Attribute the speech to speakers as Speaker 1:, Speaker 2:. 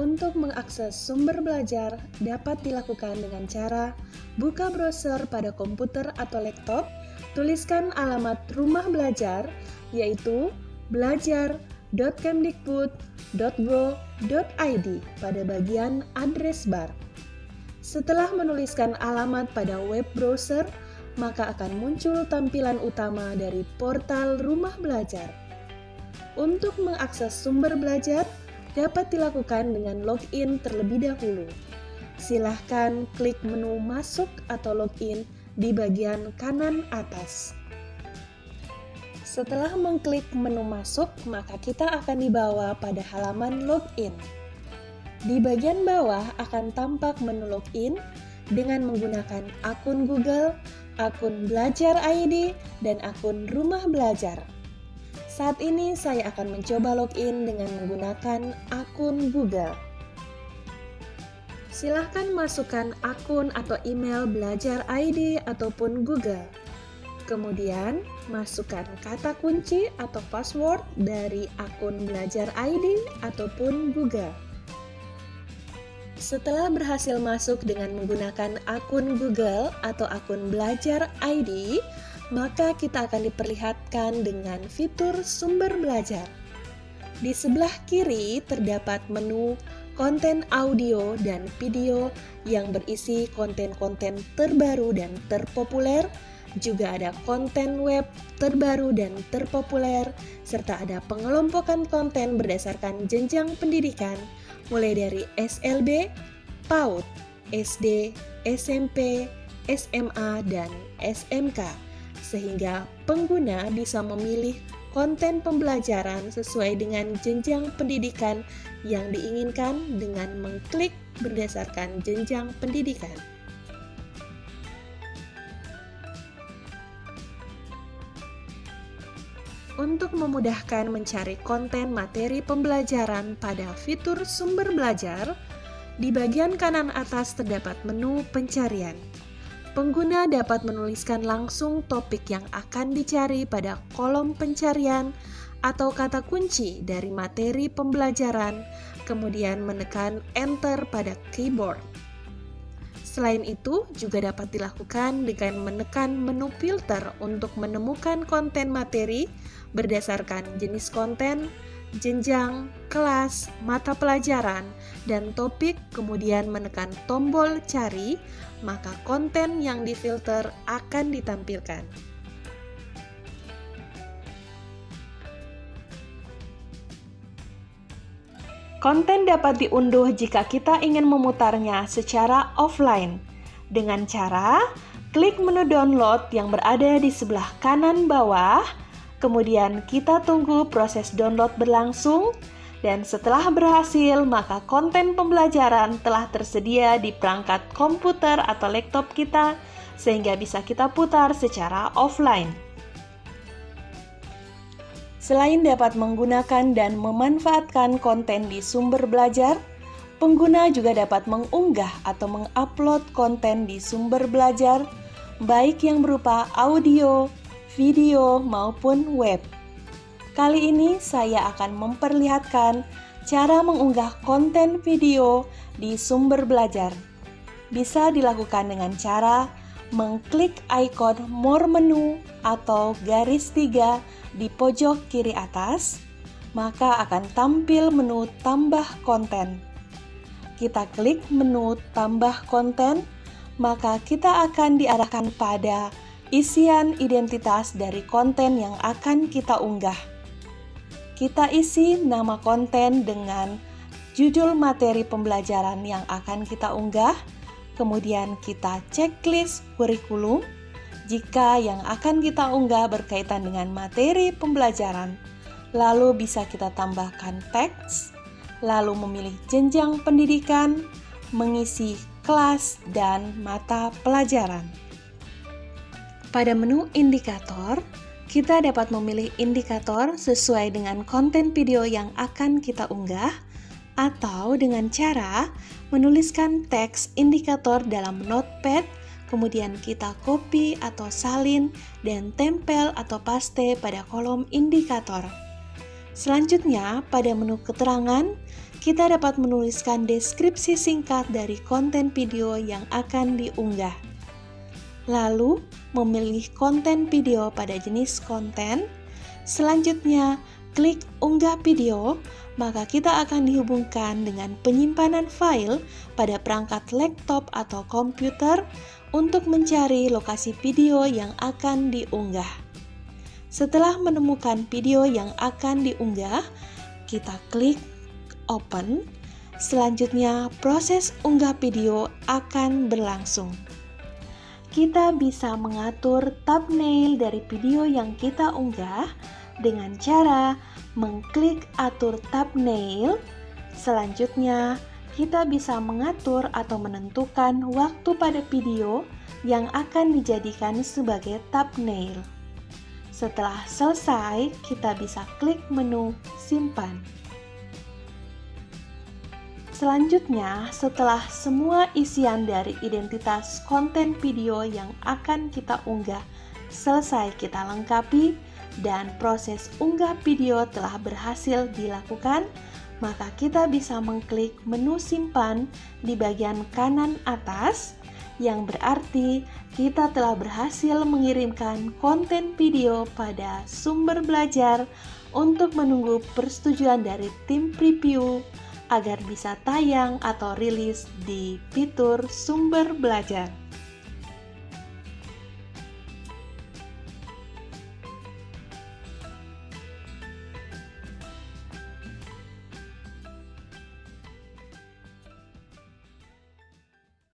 Speaker 1: Untuk mengakses sumber belajar dapat dilakukan dengan cara buka browser pada komputer atau laptop, tuliskan alamat rumah belajar yaitu belajar.kemdikbud.go.id pada bagian address bar. Setelah menuliskan alamat pada web browser, maka akan muncul tampilan utama dari portal rumah belajar. Untuk mengakses sumber belajar, dapat dilakukan dengan login terlebih dahulu. Silahkan klik menu masuk atau login di bagian kanan atas. Setelah mengklik menu masuk, maka kita akan dibawa pada halaman login. Di bagian bawah akan tampak menu login dengan menggunakan akun Google, akun Belajar ID, dan akun Rumah Belajar. Saat ini saya akan mencoba login dengan menggunakan akun Google. Silahkan masukkan akun atau email belajar ID ataupun Google. Kemudian, masukkan kata kunci atau password dari akun belajar ID ataupun Google. Setelah berhasil masuk dengan menggunakan akun Google atau akun belajar ID, maka kita akan diperlihatkan dengan fitur sumber belajar. Di sebelah kiri terdapat menu konten audio dan video yang berisi konten-konten terbaru dan terpopuler, juga ada konten web terbaru dan terpopuler, serta ada pengelompokan konten berdasarkan jenjang pendidikan, mulai dari SLB, PAUD, SD, SMP, SMA, dan SMK sehingga pengguna bisa memilih konten pembelajaran sesuai dengan jenjang pendidikan yang diinginkan dengan mengklik berdasarkan jenjang pendidikan. Untuk memudahkan mencari konten materi pembelajaran pada fitur sumber belajar, di bagian kanan atas terdapat menu pencarian. Pengguna dapat menuliskan langsung topik yang akan dicari pada kolom pencarian atau kata kunci dari materi pembelajaran, kemudian menekan Enter pada keyboard. Selain itu, juga dapat dilakukan dengan menekan menu filter untuk menemukan konten materi berdasarkan jenis konten, jenjang, kelas, mata pelajaran, dan topik, kemudian menekan tombol cari, maka konten yang difilter akan ditampilkan. Konten dapat diunduh jika kita ingin memutarnya secara offline. Dengan cara klik menu download yang berada di sebelah kanan bawah. Kemudian kita tunggu proses download berlangsung. Dan setelah berhasil maka konten pembelajaran telah tersedia di perangkat komputer atau laptop kita sehingga bisa kita putar secara offline. Selain dapat menggunakan dan memanfaatkan konten di sumber belajar, pengguna juga dapat mengunggah atau mengupload konten di sumber belajar, baik yang berupa audio, video, maupun web. Kali ini saya akan memperlihatkan cara mengunggah konten video di sumber belajar. Bisa dilakukan dengan cara mengklik ikon more menu atau garis tiga di pojok kiri atas, maka akan tampil menu tambah konten. Kita klik menu tambah konten, maka kita akan diarahkan pada isian identitas dari konten yang akan kita unggah. Kita isi nama konten dengan judul materi pembelajaran yang akan kita unggah, kemudian kita checklist kurikulum jika yang akan kita unggah berkaitan dengan materi pembelajaran. Lalu bisa kita tambahkan teks, lalu memilih jenjang pendidikan, mengisi kelas dan mata pelajaran. Pada menu indikator, kita dapat memilih indikator sesuai dengan konten video yang akan kita unggah atau dengan cara menuliskan teks indikator dalam notepad, kemudian kita copy atau salin dan tempel atau paste pada kolom indikator. Selanjutnya, pada menu keterangan, kita dapat menuliskan deskripsi singkat dari konten video yang akan diunggah. Lalu, memilih konten video pada jenis konten. Selanjutnya, klik unggah video, maka kita akan dihubungkan dengan penyimpanan file pada perangkat laptop atau komputer untuk mencari lokasi video yang akan diunggah. Setelah menemukan video yang akan diunggah, kita klik open. Selanjutnya, proses unggah video akan berlangsung kita bisa mengatur thumbnail dari video yang kita unggah dengan cara mengklik atur thumbnail. Selanjutnya, kita bisa mengatur atau menentukan waktu pada video yang akan dijadikan sebagai thumbnail. Setelah selesai, kita bisa klik menu simpan. Selanjutnya, setelah semua isian dari identitas konten video yang akan kita unggah selesai kita lengkapi dan proses unggah video telah berhasil dilakukan, maka kita bisa mengklik menu simpan di bagian kanan atas yang berarti kita telah berhasil mengirimkan konten video pada sumber belajar untuk menunggu persetujuan dari tim preview agar bisa tayang atau rilis di fitur sumber belajar.